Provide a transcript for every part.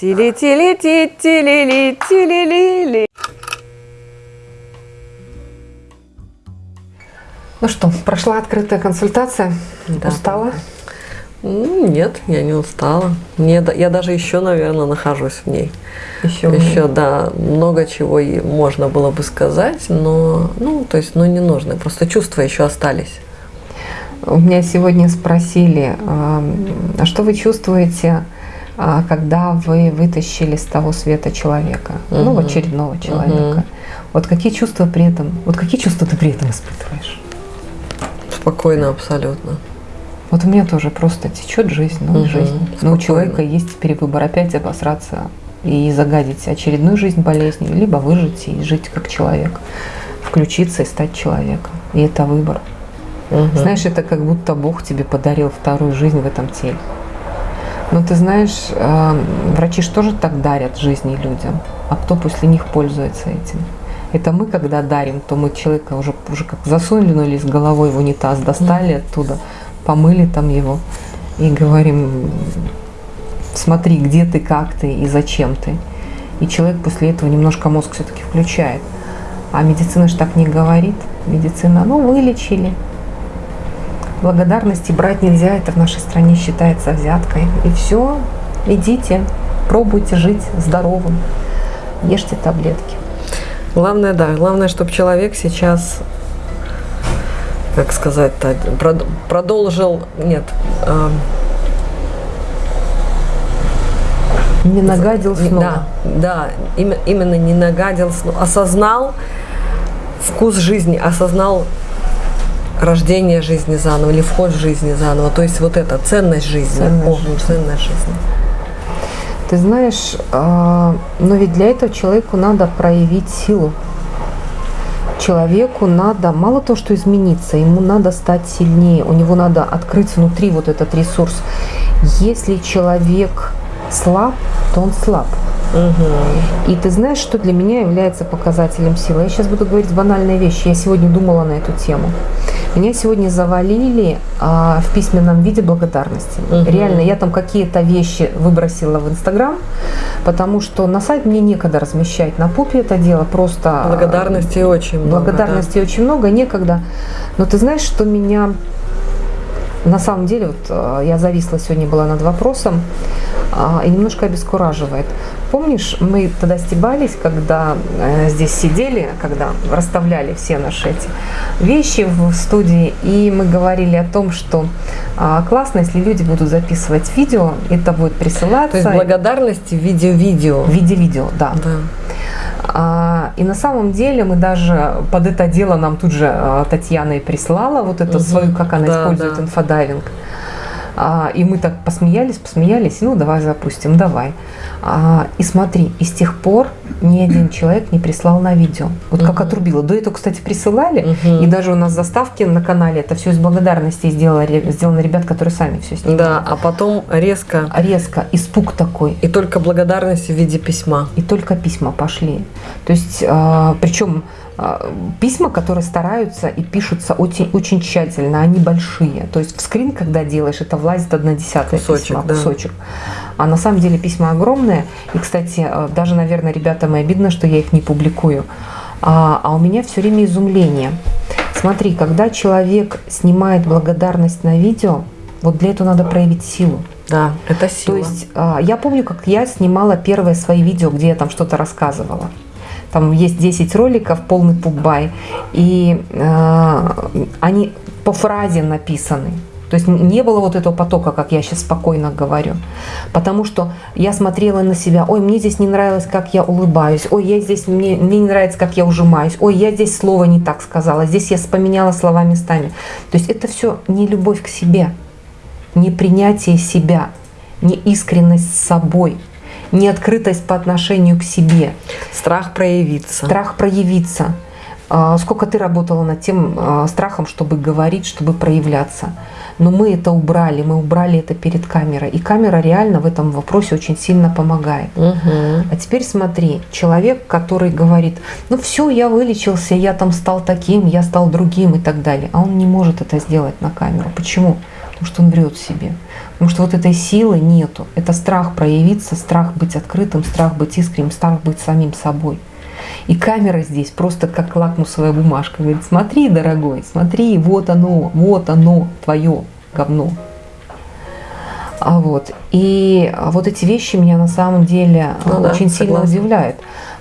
Тили-тили-ти-тили-ли-тили-ли-ли. Ну что, прошла открытая консультация? Да. Устала? М, Нет, я не устала. Мне, я даже еще, наверное, нахожусь в ней. Еще, Еще, да, много чего и можно было бы сказать, но, ну, то есть, ну, не нужно. Просто чувства еще остались. У меня сегодня спросили, а а что вы чувствуете, когда вы вытащили с того света человека, ну, Мгм. очередного человека? Мгм. Вот какие чувства при этом, вот какие чувства ты при этом испытываешь? Спокойно абсолютно. Вот у меня тоже просто течет жизнь, ну Мгм, жизнь. Но у спокойно. человека есть теперь выбор опять обосраться и загадить очередную жизнь болезнью, либо выжить и жить как человек, включиться и стать человеком. И это выбор. Мгм. Знаешь, это как будто Бог тебе подарил вторую жизнь в этом теле. Но ты знаешь, э, врачи же тоже так дарят жизни людям, а кто после них пользуется этим? Это мы, когда дарим, то мы человека уже, уже как засунули с головой в унитаз, достали оттуда, помыли там его и говорим, смотри, где ты, как ты и зачем ты. И человек после этого немножко мозг все-таки включает. А медицина же так не говорит. Медицина, ну, вылечили, благодарности брать нельзя, это в нашей стране считается взяткой. И все, идите, пробуйте жить здоровым, ешьте таблетки. Главное, да, главное, чтобы человек сейчас, как сказать-то, прод- продолжил, нет, эм, Не нагадил снова. Да, да, име- именно не нагадил, сно- осознал вкус жизни, осознал рождение жизни заново или вход в жизни заново. То есть вот это ценность жизни. Ценность О, жизни. ценность жизни. Ты знаешь, а, но ведь для этого человеку надо проявить силу. Человеку надо, мало того, что измениться, ему надо стать сильнее, у него надо открыть внутри вот этот ресурс. Если человек слаб, то он слаб. И ты знаешь, что для меня является показателем силы? Я сейчас буду говорить банальные вещи. Я сегодня думала на эту тему. Меня сегодня завалили а, в письменном виде благодарности. Мгм. Реально, я там какие-то вещи выбросила в Инстаграм, потому что на сайт мне некогда размещать на пупе это дело. Просто Благодарности очень много. благодарности очень много, некогда. Но ты знаешь, что меня на самом деле, вот э, я зависла сегодня была над вопросом а, и немножко обескураживает. Помнишь, мы тогда стебались, когда э, здесь сидели, когда расставляли все наши эти вещи в студии, и мы говорили о том, что а, классно, если люди будут записывать видео, это будет присылаться То есть благодарности в виде видео. в виде видео, да. Да. А, и на самом деле мы даже под это дело нам тут же а, Татьяна и прислала вот эту Мгм. свою, как она Да, использует да. инфодайвинг. А, и мы так посмеялись, посмеялись, ну давай запустим, давай. А, и смотри, и с тех пор ни один человек не прислал на видео. Вот как Мгм. отрубило. До этого, кстати, присылали, Мгм. и даже у нас заставки на канале, это все из благодарности сделали, сделано ребят, которые сами все снимали. Да, а потом резко Резко, испуг такой. и только благодарность в виде письма. И только письма пошли. То есть, а, причем а, письма, которые стараются и пишутся очень, очень тщательно, они большие. То есть в скрин, когда делаешь, это влазит одна десятая Кусочек, письма, да. кусочек. А на самом деле письма огромные. И, кстати, а, даже, наверное, ребятам и обидно, что я их не публикую. А, а у меня все время изумление. Смотри, когда человек снимает благодарность на видео, вот для этого надо проявить силу. Да, это сила. То есть а, я помню, как я снимала первые свои видео, где я там что-то рассказывала. Там есть 10 роликов, полный пубай, и а, они по фразе написаны. То есть не было вот этого потока, как я сейчас спокойно говорю. Потому что я смотрела на себя, ой, мне здесь не нравилось, как я улыбаюсь, ой, я здесь, мне, мне не нравится, как я ужимаюсь, ой, я здесь слово не так сказала, здесь я поменяла слова местами. То есть это все не любовь к себе, не принятие себя, не искренность с собой, не открытость по отношению к себе, Страх проявиться. страх проявиться. А, Сколько ты работала над тем а, страхом, чтобы говорить, чтобы проявляться. Но мы это убрали, мы убрали это перед камерой. И камера реально в этом вопросе очень сильно помогает. Мгм. А теперь смотри, человек, который говорит, ну все, я вылечился, я там стал таким, я стал другим и так далее. А он не может это сделать на камеру. Почему? Потому что он врет себе. Потому что вот этой силы нету. Это страх проявиться, страх быть открытым, страх быть искренним, страх быть самим собой. И камера здесь просто как лакмусовая бумажка. Говорит, смотри, дорогой, смотри, вот оно, вот оно, твое говно. А вот. И вот эти вещи меня на самом деле ну, очень да, сильно согласна. удивляют.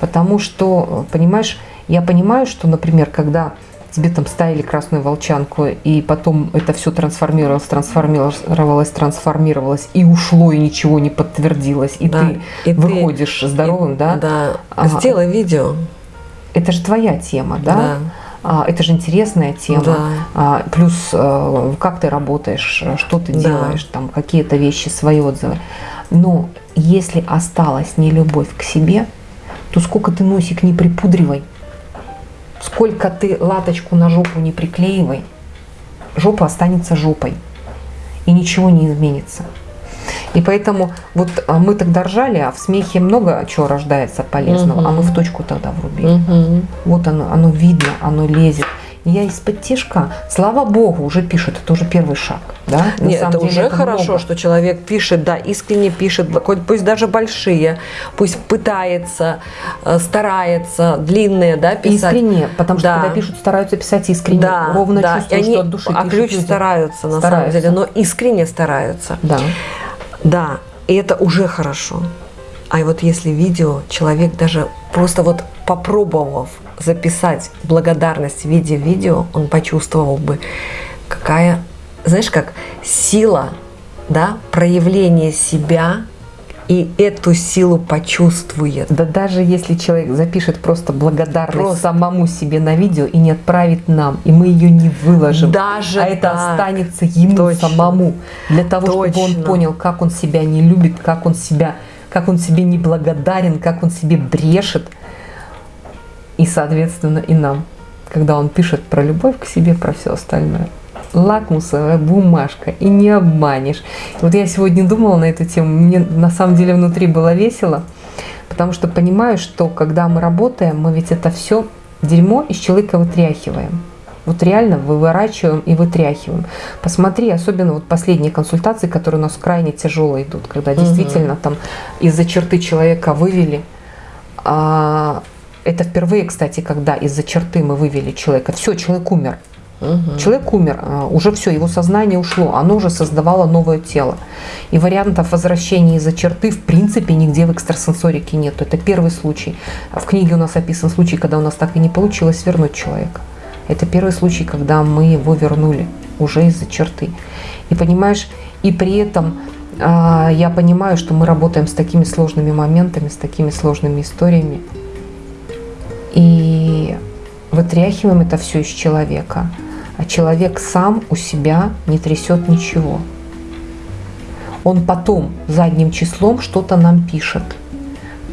Потому что, понимаешь, я понимаю, что, например, когда тебе там ставили красную волчанку, и потом это все трансформировалось, трансформировалось, трансформировалось, и ушло, и ничего не подтвердилось, и да, ты и выходишь ты, здоровым, и, да? Да. А, Сделай видео. Это же твоя тема, да? Да. А, это же интересная тема. Да. А, плюс а, как ты работаешь, что ты да. делаешь, там какие-то вещи, свои отзывы. Но если осталась не любовь к себе, то сколько ты носик не припудривай, сколько ты латочку на жопу не приклеивай, жопа останется жопой. И ничего не изменится. И поэтому вот а, мы тогда ржали, а в смехе много чего рождается полезного, угу. а мы в точку тогда врубили. Угу. Вот оно, оно видно, оно лезет. Я из-под тишка, слава богу, уже пишет, это уже первый шаг. Да? На Нет, это деле, уже это хорошо, много. что человек пишет, да, искренне пишет, пусть даже большие, пусть пытается, э, старается, длинные, да, писать. Искренне, потому что да. когда пишут, стараются писать искренне, да, ровно да. чувствуют, они, что от души А ключ люди. стараются, на стараются. самом деле, но искренне стараются. Да. Да, и это уже хорошо. А вот если видео, человек даже просто вот попробовав записать благодарность в виде видео, он почувствовал бы, какая, знаешь, как сила, да, проявление себя и эту силу почувствует. Да даже если человек запишет просто благодарность просто. самому себе на видео и не отправит нам, и мы ее не выложим, даже а это так. останется ему Точно. самому, для того, Точно. чтобы он понял, как он себя не любит, как он себя, как он себе не благодарен, как он себе брешет, и, соответственно, и нам, когда он пишет про любовь к себе, про все остальное лакмусовая бумажка, и не обманешь. Вот я сегодня думала на эту тему, мне на самом деле внутри было весело, потому что понимаю, что когда мы работаем, мы ведь это все дерьмо из человека вытряхиваем. Вот реально выворачиваем и вытряхиваем. Посмотри, особенно вот последние консультации, которые у нас крайне тяжело идут, когда угу. действительно там из-за черты человека вывели. А, это впервые, кстати, когда из-за черты мы вывели человека. Все, человек умер. Угу. Человек умер, а, уже все, его сознание ушло, оно уже создавало новое тело. И вариантов возвращения из-за черты в принципе нигде в экстрасенсорике нет. Это первый случай. В книге у нас описан случай, когда у нас так и не получилось вернуть человека. Это первый случай, когда мы его вернули уже из-за черты. И понимаешь, и при этом а, я понимаю, что мы работаем с такими сложными моментами, с такими сложными историями. И вытряхиваем это все из человека а человек сам у себя не трясет ничего. Он потом задним числом что-то нам пишет.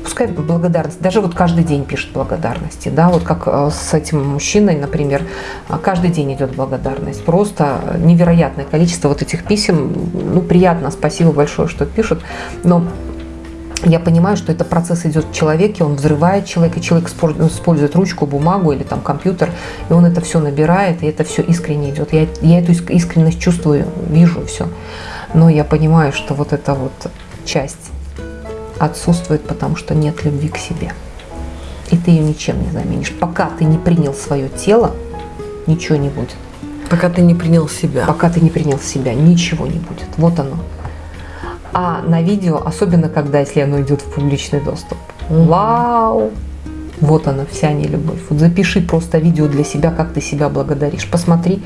Пускай благодарность, даже вот каждый день пишет благодарности, да, вот как э, с этим мужчиной, например, а каждый день идет благодарность, просто невероятное количество вот этих писем, ну, приятно, спасибо большое, что пишут, но я понимаю, что это процесс идет в человеке, он взрывает человека, человек использует ручку, бумагу или там компьютер, и он это все набирает, и это все искренне идет. Я, я эту искренность чувствую, вижу все. Но я понимаю, что вот эта вот часть отсутствует, потому что нет любви к себе. И ты ее ничем не заменишь. Пока ты не принял свое тело, ничего не будет. Пока ты не принял себя. Пока ты не принял себя, ничего не будет. Вот оно. А на видео, особенно когда, если оно идет в публичный доступ, угу. вау, вот она, вся нелюбовь. Вот запиши просто видео для себя, как ты себя благодаришь. Посмотри,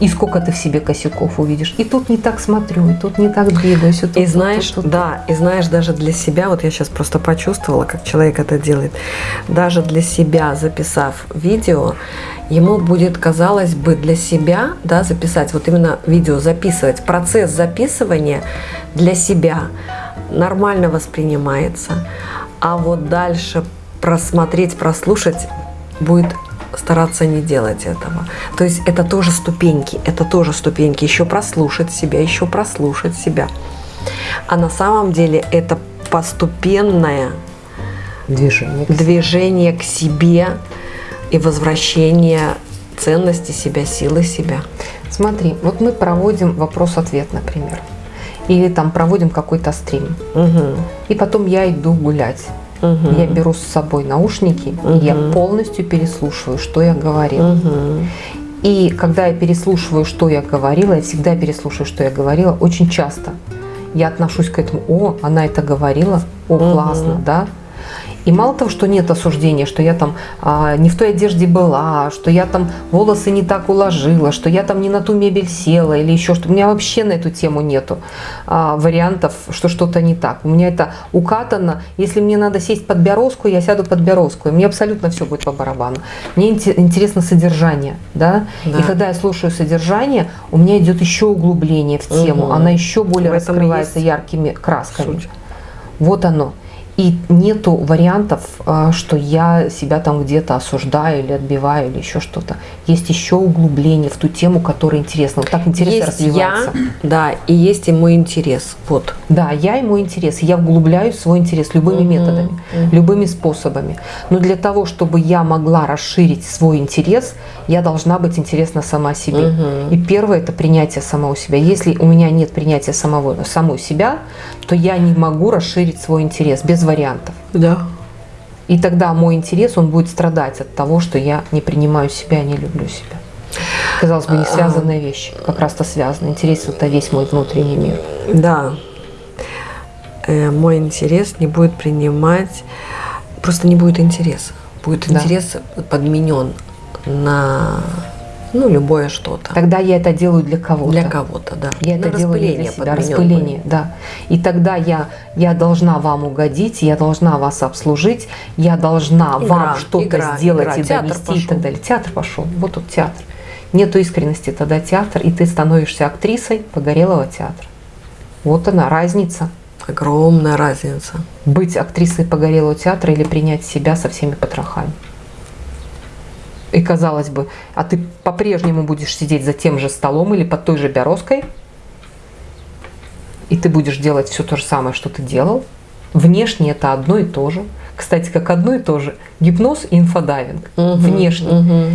и сколько ты в себе косяков увидишь. И тут не так смотрю, и тут не так двигаюсь. И, тут, и знаешь, тут, тут, да, и знаешь, даже для себя, вот я сейчас просто почувствовала, как человек это делает, даже для себя записав видео, ему будет, казалось бы, для себя, да, записать, вот именно видео записывать, процесс записывания для себя нормально воспринимается. А вот дальше просмотреть, прослушать будет стараться не делать этого. То есть это тоже ступеньки, это тоже ступеньки. Еще прослушать себя, еще прослушать себя. А на самом деле это постепенное движение, движение к себе и возвращение ценности себя, силы себя. Смотри, вот мы проводим вопрос-ответ, например. Или там проводим какой-то стрим. Угу. И потом я иду гулять. Угу. Я беру с собой наушники, и я полностью переслушиваю, что я говорила. Угу. И когда я переслушиваю, что я говорила, я всегда переслушиваю, что я говорила, очень часто я отношусь к этому, о, она это говорила, о, классно, да. И мало того, что нет осуждения, что я там а, не в той одежде была, что я там волосы не так уложила, что я там не на ту мебель села или еще что. У меня вообще на эту тему нету а, вариантов, что что-то не так. У меня это укатано. Если мне надо сесть под Березку, я сяду под Березку. И мне абсолютно все будет по барабану. Мне инте- интересно содержание. Да? Да. И когда я слушаю содержание, у меня идет еще углубление в тему. Мгм. Она еще более раскрывается яркими красками. Суть. Вот оно. И нету вариантов, а, что я себя там где-то осуждаю или отбиваю или еще что-то. Есть еще углубление в ту тему, которая интересна. Вот так интерес Есть развивается. я, да, и есть и мой интерес. Вот. Да, я и мой интерес. Я вглубляю свой интерес любыми Мгм, методами, мгм. любыми способами. Но для того, чтобы я могла расширить свой интерес, я должна быть интересна сама себе. Мгм. И первое это принятие самого себя. Если у меня нет принятия самого, самой себя, то я не могу расширить свой интерес без вариантов. Да. И тогда мой интерес, он будет страдать от того, что я не принимаю себя, не люблю себя. Казалось бы, не связанные вещи. Как раз-то связаны. Интерес – это весь мой внутренний мир. Да. Э, мой интерес не будет принимать, просто не будет интереса. Будет Да. интерес подменен на ну, любое что-то. Тогда я это делаю для кого-то. Для кого-то, да. Я На это делаю для себя, распыление, да. И тогда я, я должна вам угодить, я должна вас обслужить, я должна Игра, вам что-то сделать игра. и Театр довести и пошел. так далее. Театр пошел, вот тут театр. Нету искренности, тогда театр, и ты становишься актрисой погорелого театра. Вот она, разница. Огромная разница. Быть актрисой погорелого театра или принять себя со всеми потрохами. И казалось бы, а ты по-прежнему будешь сидеть за тем же столом или под той же березкой, и ты будешь делать все то же самое, что ты делал. Внешне это одно и то же. Кстати, как одно и то же. Гипноз и инфодайвинг. Мгм, Внешне.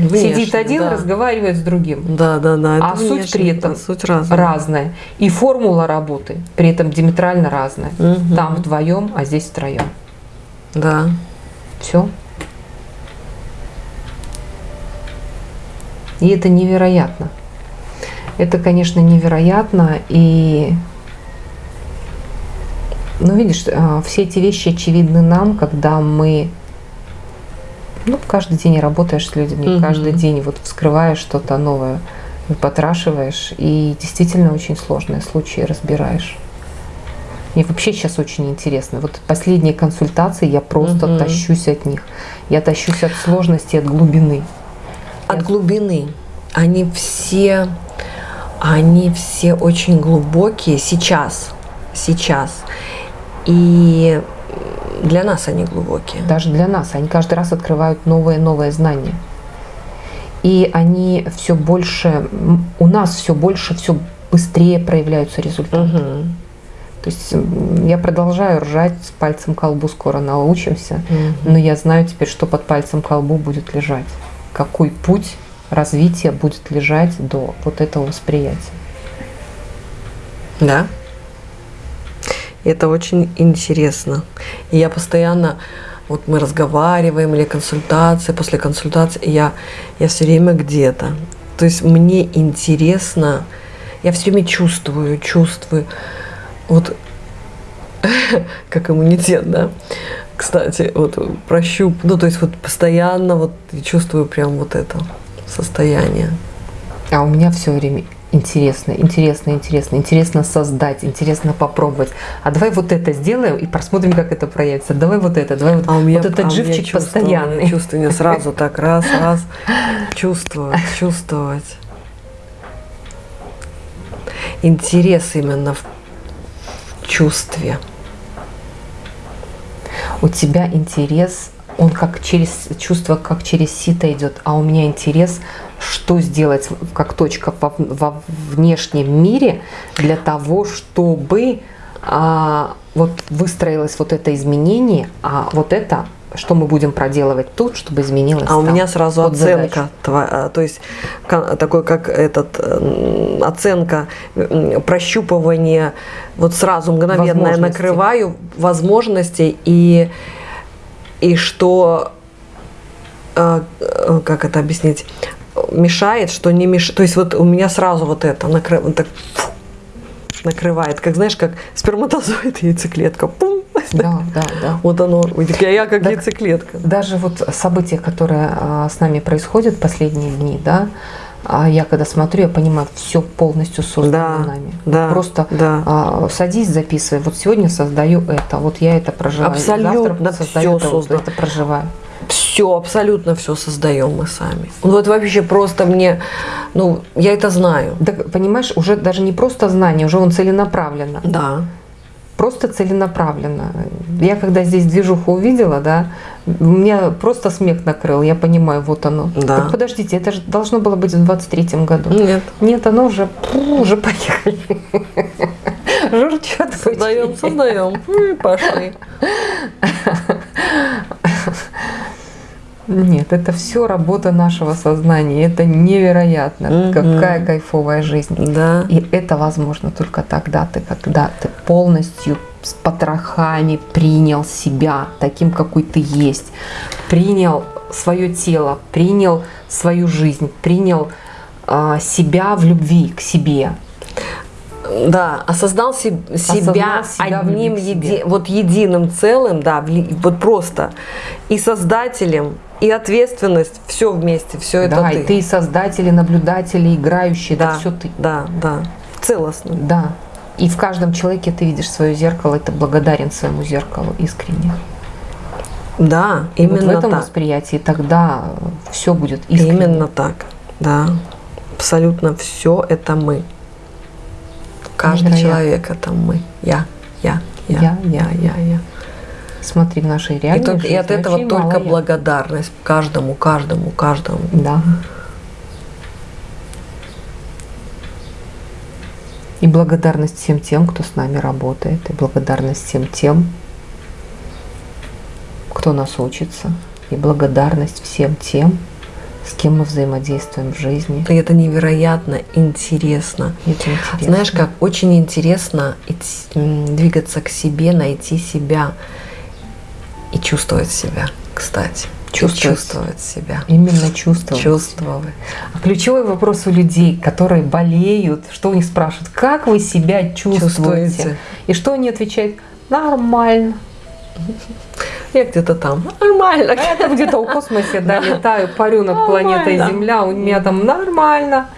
Сидит Внешне, один, да. разговаривает с другим. Да, да, да. А суть внешне, при этом да, суть разная. Разная. И формула работы при этом диаметрально разная. Мгм. Там вдвоем, а здесь втроем. Да. Все. И это невероятно. Это, конечно, невероятно. И, ну, видишь, а, все эти вещи очевидны нам, когда мы, ну, каждый день работаешь с людьми, Мгм. каждый день вот вскрываешь что-то новое, потрашиваешь, и действительно очень сложные случаи разбираешь. Мне вообще сейчас очень интересно. Вот последние консультации я просто Мгм. тащусь от них. Я тащусь от сложности, от глубины. От глубины. Они все, они все очень глубокие сейчас, сейчас. И для нас они глубокие. Даже для нас. Они каждый раз открывают новые новые знания. И они все больше, у нас все больше, все быстрее проявляются результаты. Мгм. То есть я продолжаю ржать с пальцем колбу, скоро научимся. Мгм. Но я знаю теперь, что под пальцем колбу будет лежать. Какой путь развития будет лежать до вот этого восприятия. Да. Это очень интересно. И я постоянно, вот мы разговариваем или консультация, после консультации, я, я все время где-то. То есть мне интересно, я все время чувствую, чувствую, вот как иммунитет, да. Кстати, вот прощуп, ну то есть вот постоянно вот чувствую прям вот это состояние. А у меня все время интересно, интересно, интересно, интересно создать, интересно попробовать. А давай вот это сделаем и посмотрим, как это проявится. Давай вот это, давай вот, А у меня, вот этот а меня живчик чувство, постоянный. Чувство мне сразу так раз, раз, чувствовать, чувствовать. Интерес именно в чувстве. У тебя интерес, он как через чувство, как через сито идет, а у меня интерес, что сделать как точка во, во внешнем мире для того, чтобы а, вот выстроилось вот это изменение, а вот это что мы будем проделывать тут, чтобы изменилось А у там. меня сразу оценка, тва- а, то есть такой как этот оценка прощупывание, вот сразу мгновенно я накрываю возможностей и и что э, э, как это объяснить мешает, что не мешает. То есть вот у меня сразу вот это накры- вот так фу, накрывает, как знаешь, как сперматозоид яйцеклетка. Пум, Да, да, да. вот оно, я как Так- яйцеклетка. Даже вот события, которые а, с нами происходят последние дни, да, а я когда смотрю, я понимаю, все полностью создано Да, нами. да, Просто да. а, садись, записывай. Вот сегодня создаю это, вот я это проживаю. Абсолютно Завтра создаю всё это, вот создано. это проживаю. Все, абсолютно все создаем мы сами. Ну Вот вообще просто мне, ну, я это знаю. Так, понимаешь, уже даже не просто знание, уже он целенаправленно. Да. Просто целенаправленно. Я когда здесь движуху увидела, да, меня просто смех накрыл. Я понимаю, вот оно. Да. Так подождите, это же должно было быть в 23-м году. Нет. Нет, оно уже, пу, уже поехали. Журчат Создаем, создаем. И пошли. Нет, это все работа нашего сознания. Это невероятно. Мгм. Какая кайфовая жизнь. Да. И это возможно только тогда ты, когда ты полностью с потрохами принял себя таким, какой ты есть, принял свое тело, принял свою жизнь, принял а, себя в любви к себе. Да, осознал се- себя Осознал себя одним, еди- вот единым целым, да, вот просто и создателем, и ответственность, все вместе, все это да, ты. и ты и создатель, и наблюдатель, и играющий, да, это все ты. Да, да, целостно. Да. И в каждом человеке ты видишь свое зеркало, и ты благодарен своему зеркалу искренне. Да, И именно вот в этом так. восприятии тогда все будет искренне. Именно так, да. Абсолютно все это мы. Каждый Невероятно. человек это мы. Я, я, я, Я, я, я, я. Смотри, в нашей И, реальной только- и от этого только мало я. благодарность каждому, каждому, каждому. Да. И благодарность всем тем, кто с нами работает, и благодарность всем тем, кто нас учится, и благодарность всем тем, с кем мы взаимодействуем в жизни. И это невероятно интересно. И Это интересно. Знаешь, как очень интересно идти- двигаться к себе, найти себя и чувствовать себя, кстати. Чувствовать. чувствовать себя. Именно чувствовать. Чувствовать. А ключевой вопрос у людей, которые болеют, что у них спрашивают, как вы себя чувствуете? Чувствуете. И что они отвечают? Нормально. Я где-то там. Нормально. А я там где-то в космосе, да, летаю, парю над планетой. Земля, у меня там нормально.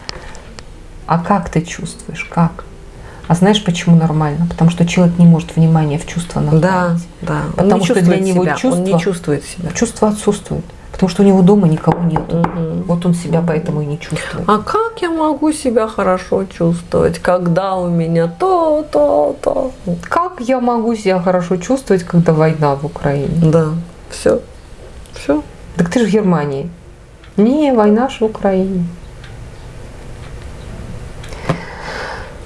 А как ты чувствуешь? Как? А знаешь, почему нормально? Потому что человек не может внимание в чувства Да, направить. да. Он Потому что для него себя, Он чувство- не чувствует себя. Чувство отсутствует. Потому что у него дома никого нет. Мгм. Вот он себя поэтому и не чувствует. А как я могу себя хорошо чувствовать, когда у меня то, то, то? Как я могу себя хорошо чувствовать, когда война в Украине? Да, все, все. Так ты же в Германии. Не, война же в Украине.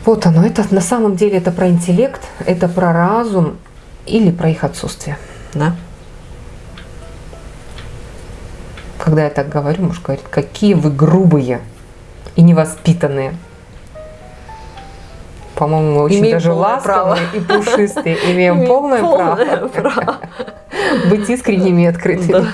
Вот оно. Это на самом деле это про интеллект, это про разум или про их отсутствие. Да. Когда я так говорю, муж говорит, какие вы грубые и невоспитанные. По-моему, очень Имеем даже ласковые и пушистые. Имеем Имеем полное, полное право право. быть искренними и открытыми.